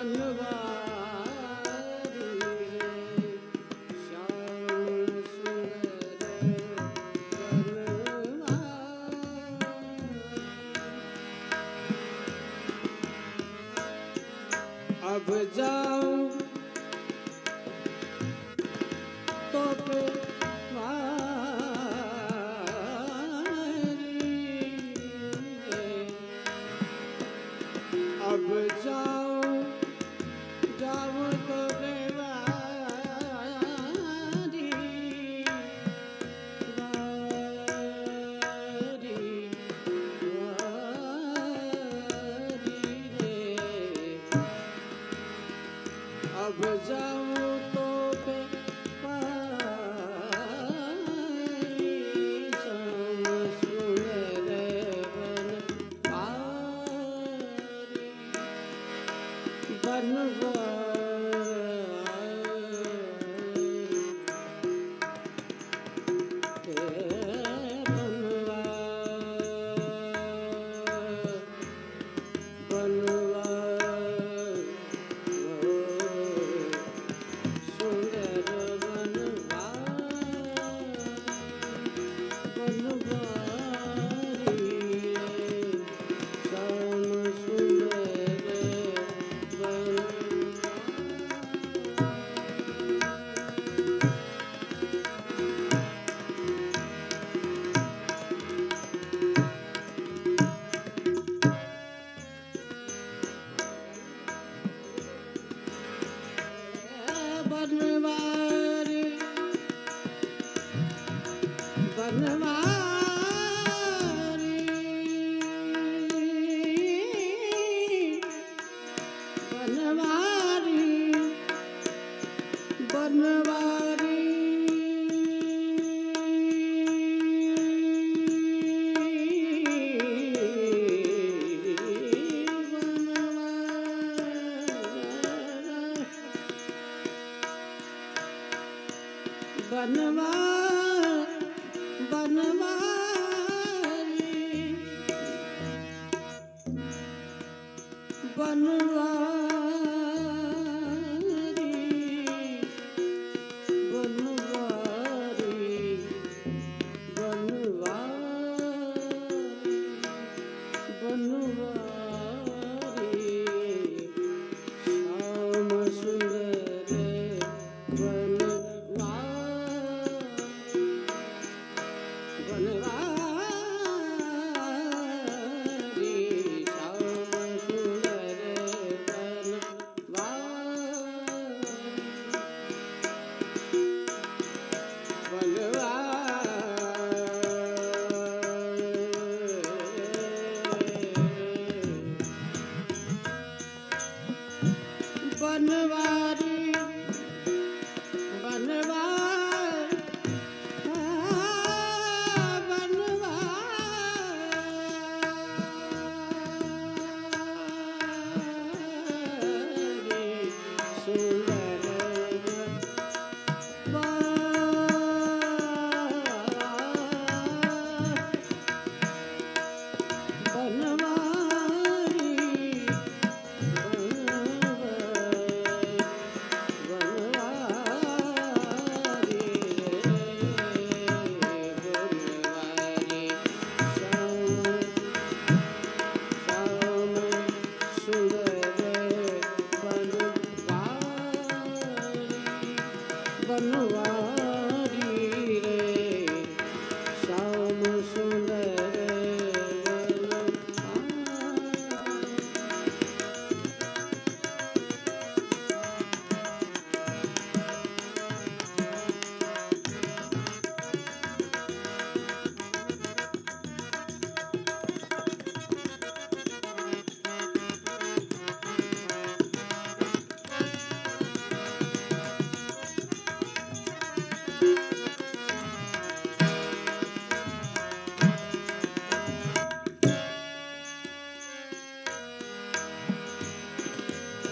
النبات I would go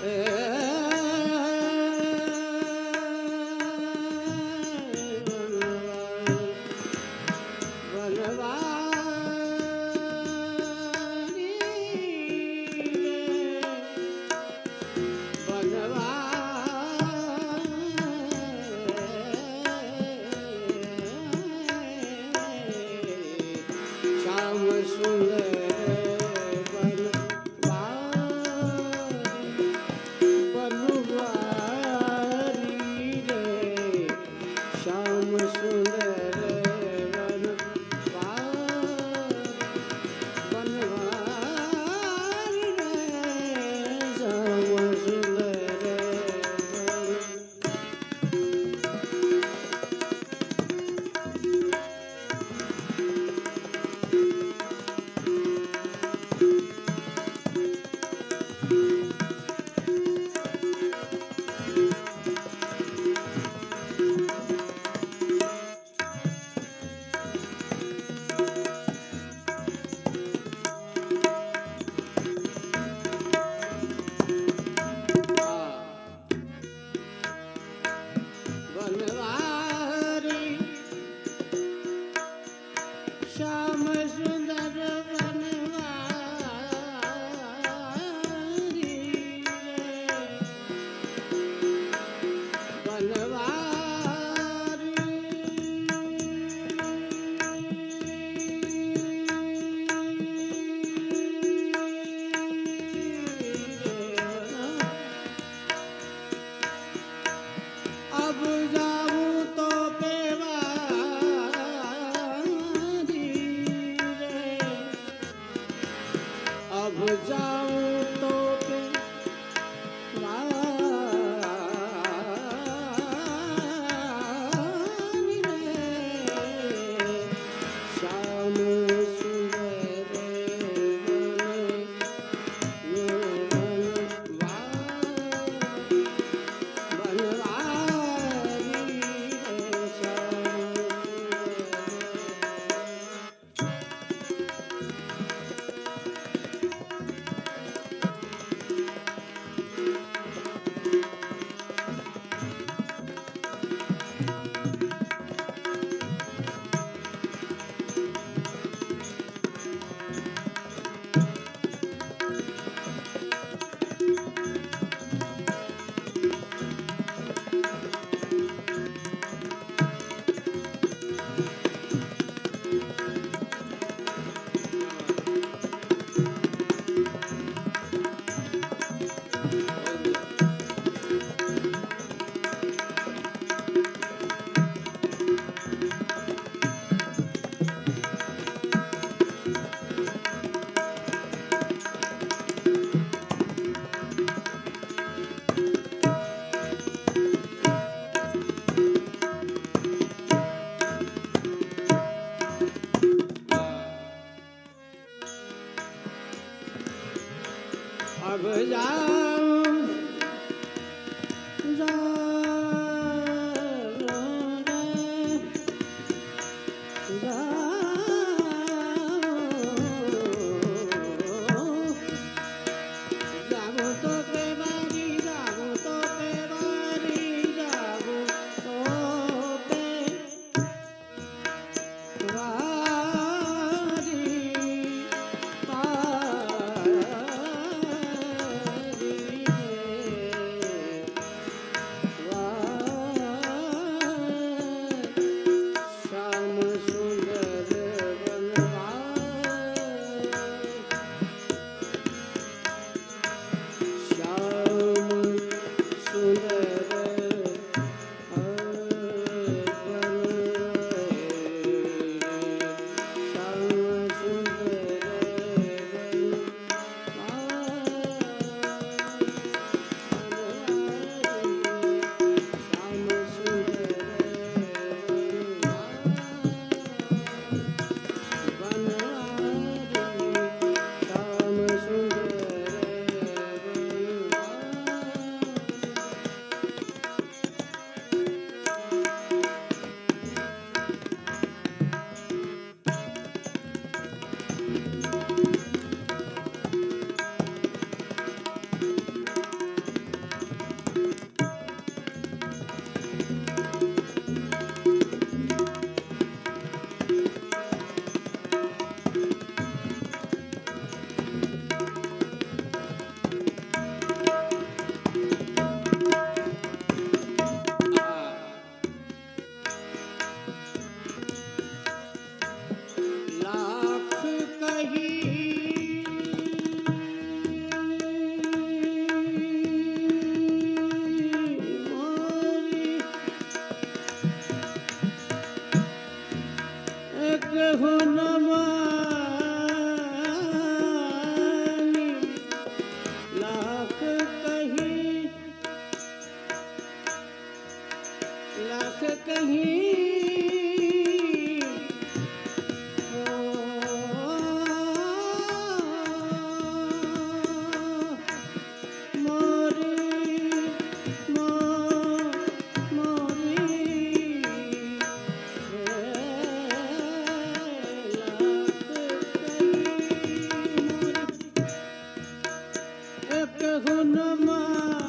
Yeah. राजा એક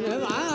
人玩